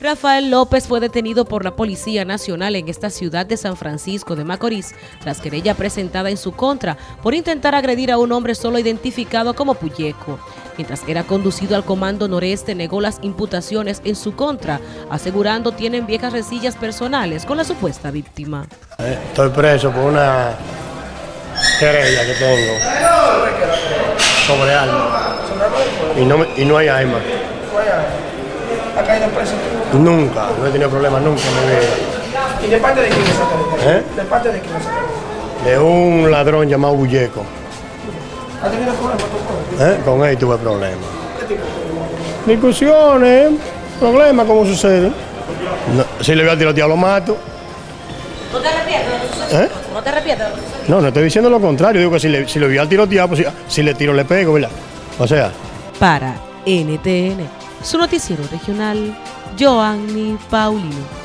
Rafael López fue detenido por la Policía Nacional en esta ciudad de San Francisco de Macorís tras querella presentada en su contra por intentar agredir a un hombre solo identificado como Puyeco. Mientras era conducido al Comando Noreste negó las imputaciones en su contra, asegurando tienen viejas resillas personales con la supuesta víctima. Estoy preso por una querella que tengo sobre algo y no, y no hay arma. ¿Ha caído preso? Nunca, no he tenido problemas nunca vida. ¿Y de parte de quién se ¿Eh? ¿De parte de quién se De un ladrón llamado Bulleco. ¿Ha tenido problemas con él? ¿Eh? Con él tuve problemas. Discusiones, problemas, ¿cómo sucede? No, si le voy a tirotear lo mato. ¿No te arrepientes de lo? ¿Eh? ¿No te arrepientes de lo? No, no estoy diciendo lo contrario. Digo que si le, si le voy a tirotear, pues si, si le tiro le pego, ¿verdad? O sea, Para NTN, su noticiero regional, Joanny Paulino.